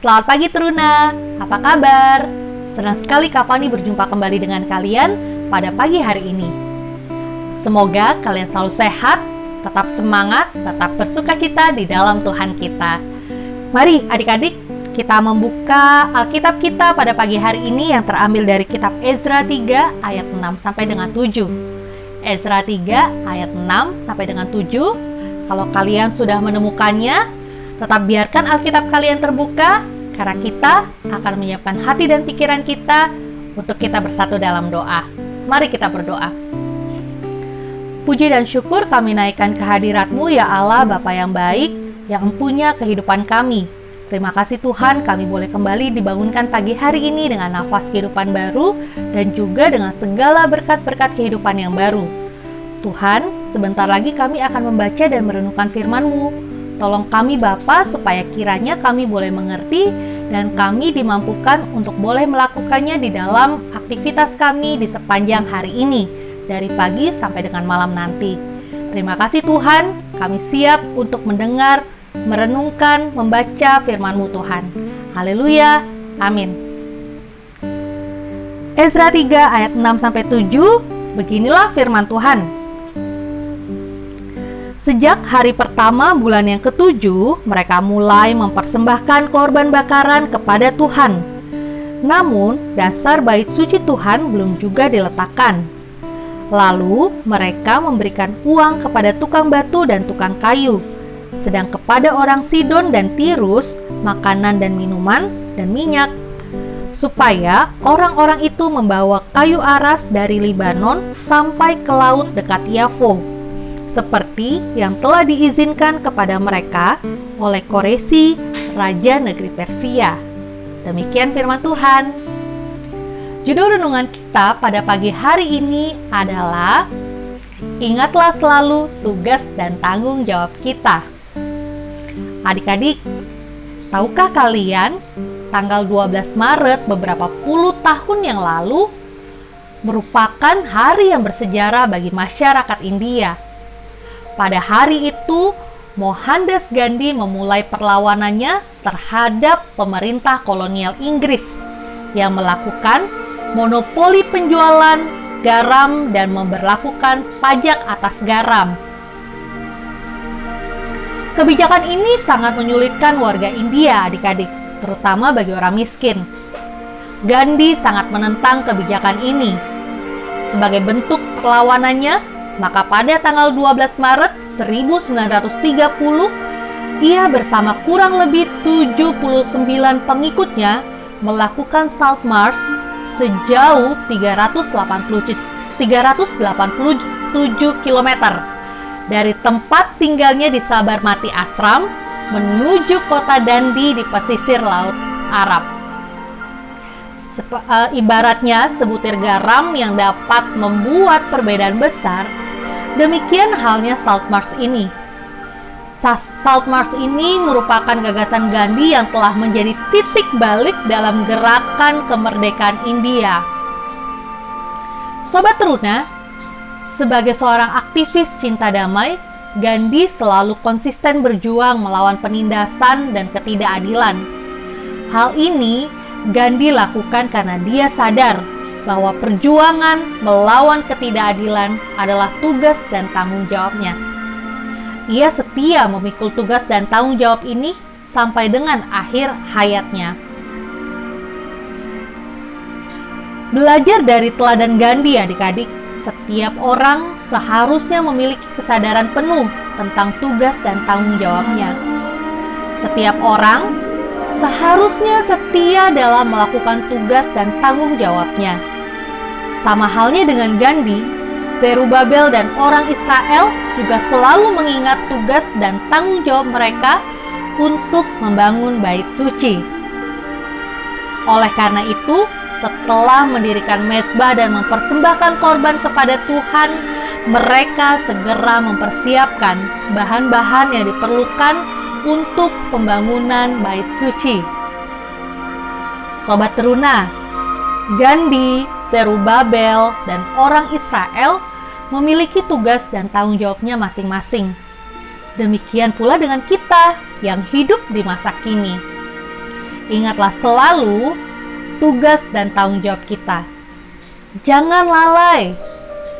Selamat pagi Teruna, apa kabar? Senang sekali Kak Fani berjumpa kembali dengan kalian pada pagi hari ini. Semoga kalian selalu sehat, tetap semangat, tetap bersuka cita di dalam Tuhan kita. Mari adik-adik, kita membuka Alkitab kita pada pagi hari ini yang terambil dari kitab Ezra 3 ayat 6 sampai dengan 7. Ezra 3 ayat 6 sampai dengan 7. Kalau kalian sudah menemukannya, Tetap biarkan Alkitab kalian terbuka, karena kita akan menyiapkan hati dan pikiran kita untuk kita bersatu dalam doa. Mari kita berdoa. Puji dan syukur kami naikkan kehadiratmu ya Allah Bapa yang baik, yang empunya kehidupan kami. Terima kasih Tuhan kami boleh kembali dibangunkan pagi hari ini dengan nafas kehidupan baru dan juga dengan segala berkat-berkat kehidupan yang baru. Tuhan, sebentar lagi kami akan membaca dan merenungkan firman-Mu. Tolong kami Bapa supaya kiranya kami boleh mengerti dan kami dimampukan untuk boleh melakukannya di dalam aktivitas kami di sepanjang hari ini, dari pagi sampai dengan malam nanti. Terima kasih Tuhan, kami siap untuk mendengar, merenungkan, membaca firman-Mu Tuhan. Haleluya, amin. Ezra 3 ayat 6 sampai 7, beginilah firman Tuhan. Sejak hari pertama bulan yang ketujuh, mereka mulai mempersembahkan korban bakaran kepada Tuhan. Namun, dasar bait suci Tuhan belum juga diletakkan. Lalu, mereka memberikan uang kepada tukang batu dan tukang kayu, sedang kepada orang Sidon dan Tirus makanan dan minuman dan minyak, supaya orang-orang itu membawa kayu aras dari Libanon sampai ke laut dekat Yafo seperti yang telah diizinkan kepada mereka oleh Koresi, Raja Negeri Persia. Demikian firman Tuhan. Judul renungan kita pada pagi hari ini adalah Ingatlah selalu tugas dan tanggung jawab kita. Adik-adik, tahukah kalian tanggal 12 Maret beberapa puluh tahun yang lalu merupakan hari yang bersejarah bagi masyarakat India pada hari itu, Mohandas Gandhi memulai perlawanannya terhadap pemerintah kolonial Inggris yang melakukan monopoli penjualan garam dan memperlakukan pajak atas garam. Kebijakan ini sangat menyulitkan warga India adik-adik, terutama bagi orang miskin. Gandhi sangat menentang kebijakan ini. Sebagai bentuk perlawanannya, maka pada tanggal 12 Maret 1930, ia bersama kurang lebih 79 pengikutnya melakukan Salt March sejauh 387, 387 km dari tempat tinggalnya di Sabarmati Asram menuju kota Dandi di pesisir Laut Arab. Uh, ibaratnya sebutir garam yang dapat membuat perbedaan besar Demikian halnya Salt March ini. Salt March ini merupakan gagasan Gandhi yang telah menjadi titik balik dalam gerakan kemerdekaan India. Sobat Teruna, sebagai seorang aktivis cinta damai, Gandhi selalu konsisten berjuang melawan penindasan dan ketidakadilan. Hal ini Gandhi lakukan karena dia sadar bahwa perjuangan melawan ketidakadilan adalah tugas dan tanggung jawabnya. Ia setia memikul tugas dan tanggung jawab ini sampai dengan akhir hayatnya. Belajar dari teladan Gandhi adik-adik, setiap orang seharusnya memiliki kesadaran penuh tentang tugas dan tanggung jawabnya. Setiap orang seharusnya setia dalam melakukan tugas dan tanggung jawabnya. Sama halnya dengan Gandhi, Zerubabel dan orang Israel juga selalu mengingat tugas dan tanggung jawab mereka untuk membangun bait suci. Oleh karena itu, setelah mendirikan mesbah dan mempersembahkan korban kepada Tuhan, mereka segera mempersiapkan bahan-bahan yang diperlukan untuk pembangunan bait suci. Sobat Teruna, Gandhi, Zerubabel, dan orang Israel memiliki tugas dan tanggung jawabnya masing-masing. Demikian pula dengan kita yang hidup di masa kini. ingatlah selalu tugas dan tanggung jawab kita. Jangan lalai,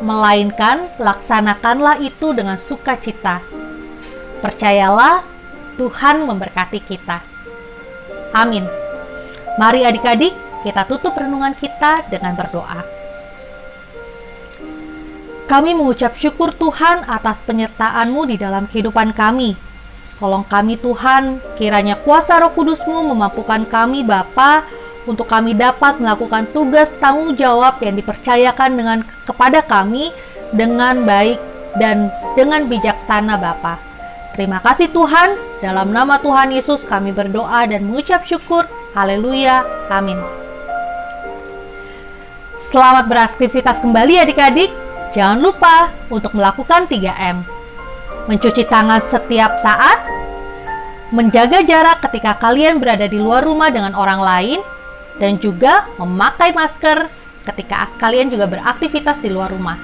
melainkan laksanakanlah itu dengan sukacita. Percayalah, Tuhan memberkati kita. Amin. Mari adik-adik, kita tutup renungan kita dengan berdoa. Kami mengucap syukur Tuhan atas penyertaan-Mu di dalam kehidupan kami. Tolong kami Tuhan, kiranya kuasa roh kudus-Mu memampukan kami Bapa untuk kami dapat melakukan tugas tanggung jawab yang dipercayakan dengan kepada kami dengan baik dan dengan bijaksana Bapa. Terima kasih Tuhan, dalam nama Tuhan Yesus kami berdoa dan mengucap syukur. Haleluya. Amin. Selamat beraktivitas kembali adik-adik. Jangan lupa untuk melakukan 3M. Mencuci tangan setiap saat, menjaga jarak ketika kalian berada di luar rumah dengan orang lain, dan juga memakai masker ketika kalian juga beraktivitas di luar rumah.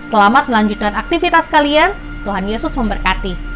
Selamat melanjutkan aktivitas kalian. Tuhan Yesus memberkati.